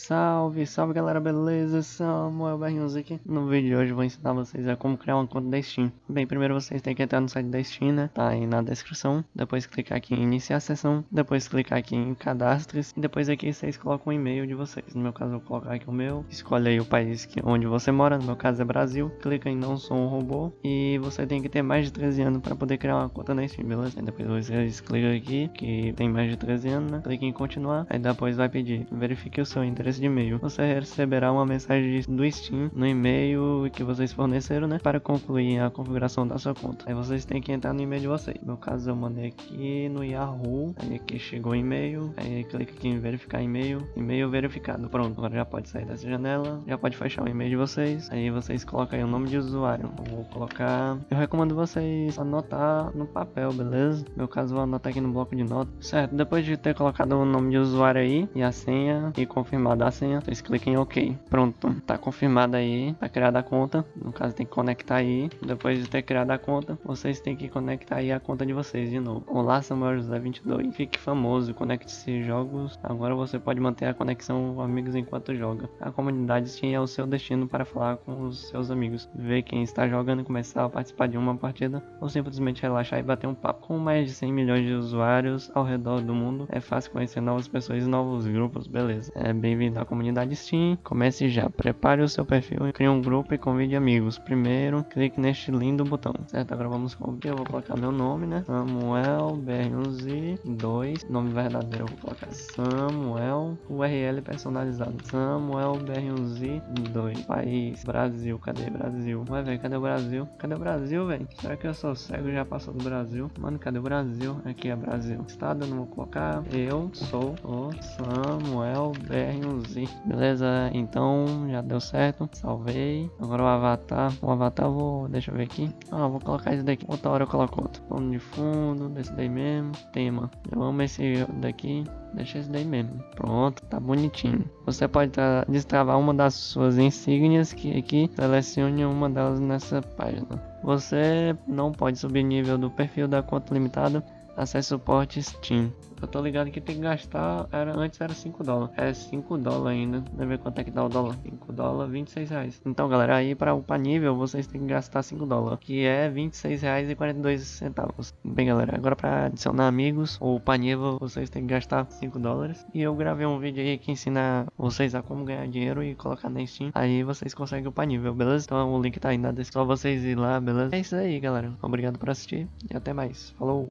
Salve, salve galera, beleza? Samuel Berrinhos aqui. No vídeo de hoje vou ensinar vocês a como criar uma conta da Steam. Bem, primeiro vocês têm que entrar no site da Steam, né? Tá aí na descrição. Depois clicar aqui em iniciar a sessão. Depois clicar aqui em cadastres. E depois aqui vocês colocam o e-mail de vocês. No meu caso eu vou colocar aqui o meu. Escolhe aí o país que, onde você mora. No meu caso é Brasil. Clica em não sou um robô. E você tem que ter mais de 13 anos para poder criar uma conta na Steam, beleza? Depois vocês clicam aqui que tem mais de 13 anos, né? Clica em continuar. Aí depois vai pedir verifique o seu endereço endereço de e-mail. Você receberá uma mensagem do Steam no e-mail que vocês forneceram, né? Para concluir a configuração da sua conta. Aí vocês têm que entrar no e-mail de vocês. No meu caso, eu mandei aqui no Yahoo. Aí aqui chegou o e-mail. Aí clica aqui em verificar e-mail. E-mail verificado. Pronto, agora já pode sair dessa janela. Já pode fechar o e-mail de vocês. Aí vocês colocam aí o nome de usuário. Eu vou colocar. Eu recomendo vocês anotar no papel, beleza? No meu caso, vou anotar aqui no bloco de notas. Certo, depois de ter colocado o nome de usuário aí e a senha e confirmado da senha, vocês cliquem em OK. Pronto, tá confirmada aí, tá criada a conta. No caso tem que conectar aí. Depois de ter criado a conta, vocês têm que conectar aí a conta de vocês de novo. Olá, Samuel José 22. Fique famoso, conecte-se jogos. Agora você pode manter a conexão com amigos enquanto joga. A comunidade Steam é o seu destino para falar com os seus amigos, ver quem está jogando e começar a participar de uma partida ou simplesmente relaxar e bater um papo. Com mais de 100 milhões de usuários ao redor do mundo, é fácil conhecer novas pessoas e novos grupos, beleza? É bem-vindo à comunidade Steam. Comece já, prepare o seu perfil, crie um grupo e convide amigos. Primeiro, clique neste lindo botão, certo? Agora vamos copiar, eu vou colocar meu nome, né? Samuel BR1Z 2, nome verdadeiro eu vou colocar Samuel, URL personalizado, Samuel BR1Z 2, país, Brasil, cadê Brasil? Vai ver, cadê o Brasil? Cadê o Brasil, velho? Será que eu sou cego já passou do Brasil? Mano, cadê o Brasil? Aqui é Brasil. Estado não vou colocar. Eu sou o Samuel BR1Z Beleza, então já deu certo. Salvei. Agora o avatar. O avatar vou. Deixa eu ver aqui. Ah, vou colocar esse daqui. Outra hora eu coloco outro. Plano de fundo, desse daí mesmo. Tema. Eu amo esse daqui. Deixa esse daí mesmo. Pronto, tá bonitinho. Você pode destravar uma das suas insígnias que aqui selecione uma delas nessa página. Você não pode subir nível do perfil da conta limitada. Acesse suporte Steam. Eu tô ligado que tem que gastar. Era, antes era 5 dólares. É 5 dólares ainda. Deixa ver quanto é que dá o dólar. 5 dólares, 26 reais. Então, galera, aí para upar nível vocês têm que gastar 5 dólares. Que é 26 reais e 42 centavos. Bem, galera, agora para adicionar amigos ou upar nível vocês têm que gastar 5 dólares. E eu gravei um vídeo aí que ensina vocês a como ganhar dinheiro e colocar na Steam. Aí vocês conseguem upar nível, beleza? Então o link tá aí na descrição. Só vocês ir lá, beleza? É isso aí, galera. Obrigado por assistir e até mais. Falou!